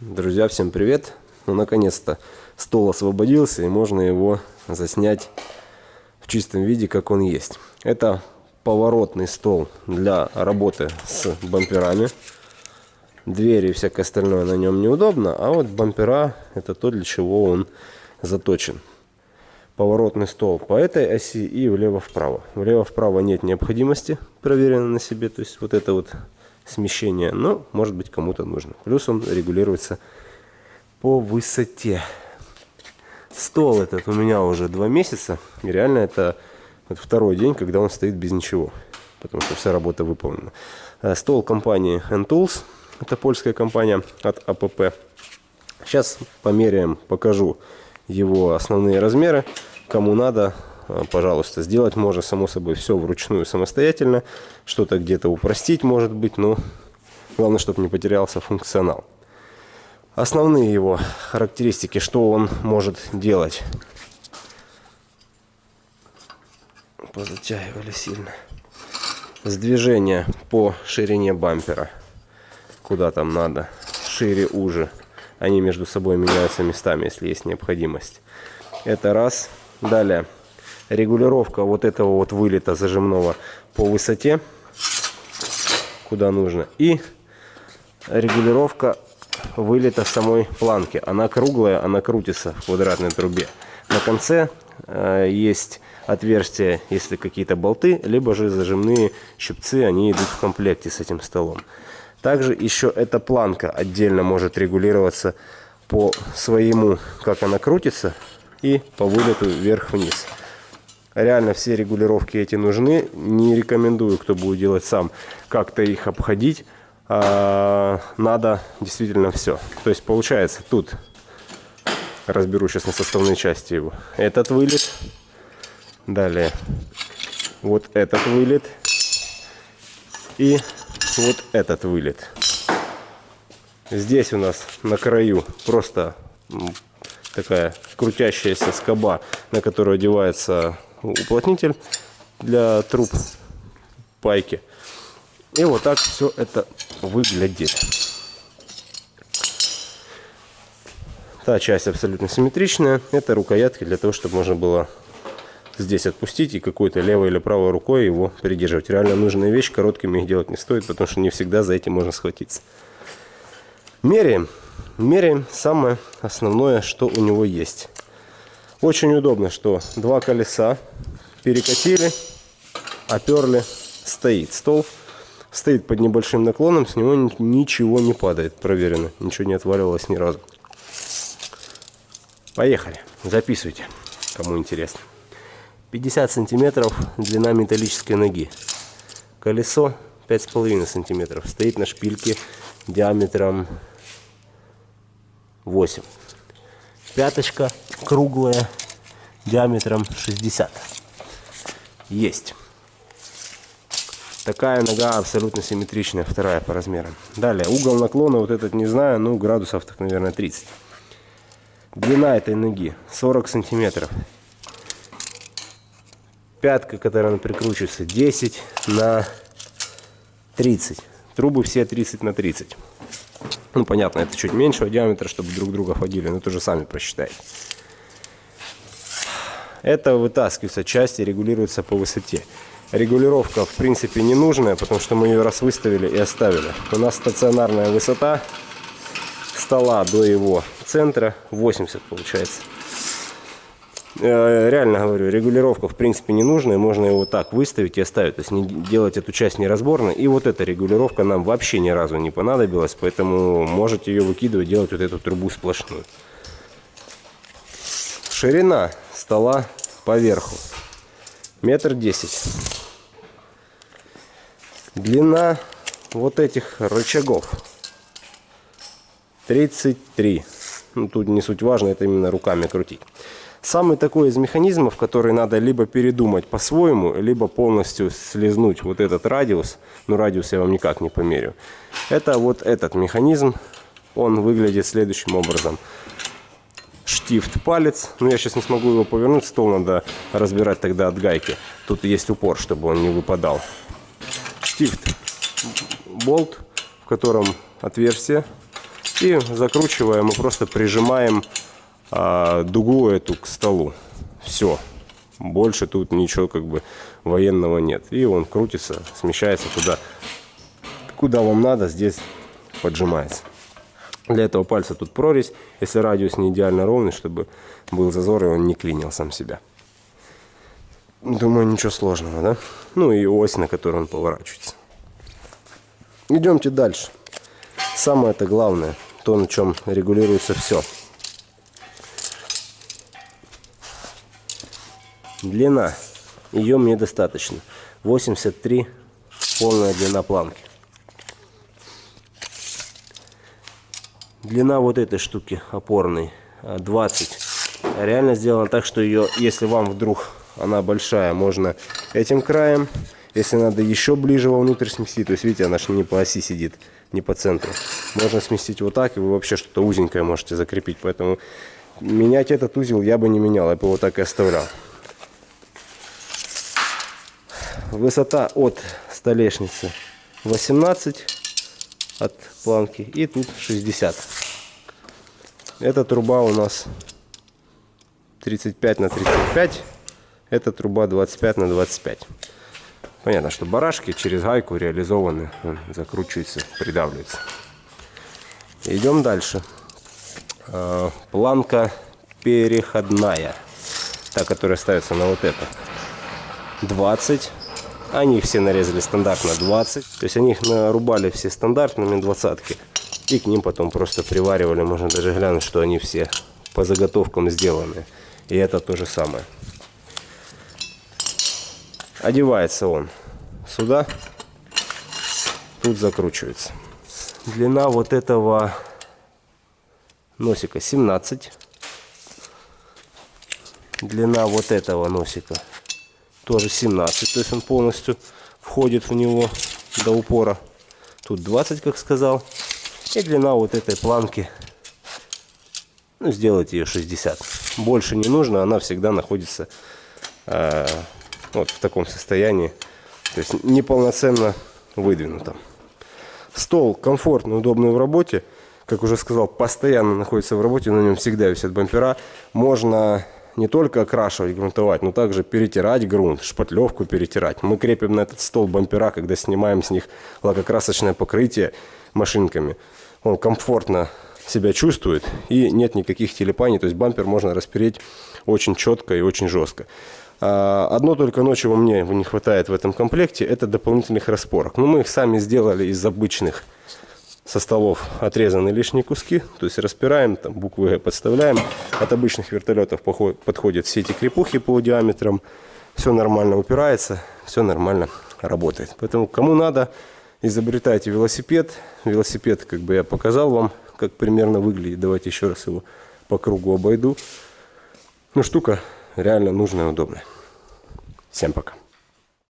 Друзья, всем привет! Ну, наконец-то стол освободился и можно его заснять в чистом виде, как он есть. Это поворотный стол для работы с бамперами. Двери и всякое остальное на нем неудобно, а вот бампера это то, для чего он заточен. Поворотный стол по этой оси и влево-вправо. Влево-вправо нет необходимости, проверено на себе, то есть вот это вот смещение, но может быть кому-то нужно. Плюс он регулируется по высоте. Стол этот у меня уже два месяца, и реально это вот второй день, когда он стоит без ничего, потому что вся работа выполнена. Э, стол компании N-Tools, это польская компания от АПП. Сейчас померяем, покажу его основные размеры. Кому надо, пожалуйста, сделать можно, само собой, все вручную самостоятельно. Что-то где-то упростить, может быть, но главное, чтобы не потерялся функционал. Основные его характеристики, что он может делать. Позатягивали сильно. Сдвижение по ширине бампера. Куда там надо. Шире, уже. Они между собой меняются местами, если есть необходимость. Это раз. Далее регулировка вот этого вот вылета зажимного по высоте, куда нужно, и регулировка вылета самой планки. Она круглая, она крутится в квадратной трубе. На конце э, есть отверстия, если какие-то болты, либо же зажимные щипцы, они идут в комплекте с этим столом. Также еще эта планка отдельно может регулироваться по своему, как она крутится, и по вылету вверх-вниз. Реально все регулировки эти нужны. Не рекомендую, кто будет делать сам, как-то их обходить. А, надо действительно все. То есть получается тут, разберу сейчас на составные части его, этот вылет. Далее вот этот вылет. И вот этот вылет. Здесь у нас на краю просто такая крутящаяся скоба, на которую одевается уплотнитель для труб пайки. И вот так все это выглядит. Та часть абсолютно симметричная. Это рукоятки для того, чтобы можно было здесь отпустить и какой-то левой или правой рукой его придерживать. Реально нужная вещь, короткими их делать не стоит, потому что не всегда за этим можно схватиться. Меряем. Меряем самое основное, что у него есть. Очень удобно, что два колеса перекатили, оперли, стоит стол. Стоит под небольшим наклоном, с него ничего не падает, проверено. Ничего не отваливалось ни разу. Поехали, записывайте, кому интересно. 50 сантиметров длина металлической ноги. Колесо 5,5 сантиметров. Стоит на шпильке диаметром 8. Пяточка круглая, диаметром 60. Есть. Такая нога абсолютно симметричная, вторая по размерам. Далее, угол наклона, вот этот не знаю, ну градусов так, наверное, 30. Длина этой ноги 40 сантиметров. Пятка, которая прикручивается, 10 на 30. Трубы все 30 на 30. Ну, понятно, это чуть меньшего диаметра, чтобы друг друга ходили, но тоже сами просчитайте. Это вытаскивается часть и регулируется по высоте. Регулировка, в принципе, не нужная, потому что мы ее раз выставили и оставили. У нас стационарная высота стола до его центра 80 получается. Э, реально говорю, регулировка в принципе не нужная, можно его так выставить и оставить, то есть не делать эту часть неразборной. И вот эта регулировка нам вообще ни разу не понадобилась, поэтому можете ее выкидывать, делать вот эту трубу сплошную. Ширина стола поверху метр десять. Длина вот этих рычагов 33. Ну, тут не суть важно, это именно руками крутить. Самый такой из механизмов, который надо либо передумать по-своему, либо полностью слезнуть вот этот радиус. Ну, радиус я вам никак не померю. Это вот этот механизм. Он выглядит следующим образом. Штифт палец. Ну, я сейчас не смогу его повернуть. Стол надо разбирать тогда от гайки. Тут есть упор, чтобы он не выпадал. Штифт болт, в котором отверстие И закручиваем и просто прижимаем а, дугу эту к столу. Все. Больше тут ничего как бы военного нет. И он крутится, смещается туда, куда вам надо, здесь поджимается. Для этого пальца тут прорезь, если радиус не идеально ровный, чтобы был зазор и он не клинил сам себя. Думаю, ничего сложного, да? Ну и ось, на которой он поворачивается. Идемте дальше. Самое это главное, то, на чем регулируется все. Длина. Ее мне достаточно. 83 полная длина планки. Длина вот этой штуки опорной 20. Реально сделано так, что ее, если вам вдруг она большая, можно этим краем. Если надо еще ближе вовнутрь сместить, то есть видите, она же не по оси сидит, не по центру. Можно сместить вот так, и вы вообще что-то узенькое можете закрепить. Поэтому менять этот узел я бы не менял, я бы его так и оставлял. Высота от столешницы 18 от планки и тут 60. Эта труба у нас 35 на 35. Эта труба 25 на 25. Понятно, что барашки через гайку реализованы, закручиваются, придавливаются. Идем дальше. А, планка переходная, та, которая ставится на вот это. 20 они их все нарезали стандартно 20. То есть они их нарубали все стандартными двадцатки. И к ним потом просто приваривали. Можно даже глянуть, что они все по заготовкам сделаны. И это то же самое. Одевается он сюда. Тут закручивается. Длина вот этого носика 17. Длина вот этого носика тоже 17, то есть он полностью входит в него до упора. Тут 20, как сказал. И длина вот этой планки, ну, сделать ее 60. Больше не нужно, она всегда находится э, вот в таком состоянии. То есть неполноценно выдвинута. Стол комфортный, удобный в работе. Как уже сказал, постоянно находится в работе, на нем всегда висят бампера. Можно не только окрашивать, грунтовать, но также перетирать грунт, шпатлевку перетирать. Мы крепим на этот стол бампера, когда снимаем с них лакокрасочное покрытие машинками. Он комфортно себя чувствует и нет никаких телепаний, то есть бампер можно распереть очень четко и очень жестко. А, одно только ночью мне не хватает в этом комплекте, это дополнительных распорок. Но мы их сами сделали из обычных со столов отрезаны лишние куски, то есть распираем, там буквы Г подставляем. От обычных вертолетов подходят все эти крепухи по диаметрам. Все нормально упирается, все нормально работает. Поэтому кому надо, изобретайте велосипед. Велосипед, как бы я показал вам, как примерно выглядит. Давайте еще раз его по кругу обойду. Ну, штука реально нужная и удобная. Всем пока.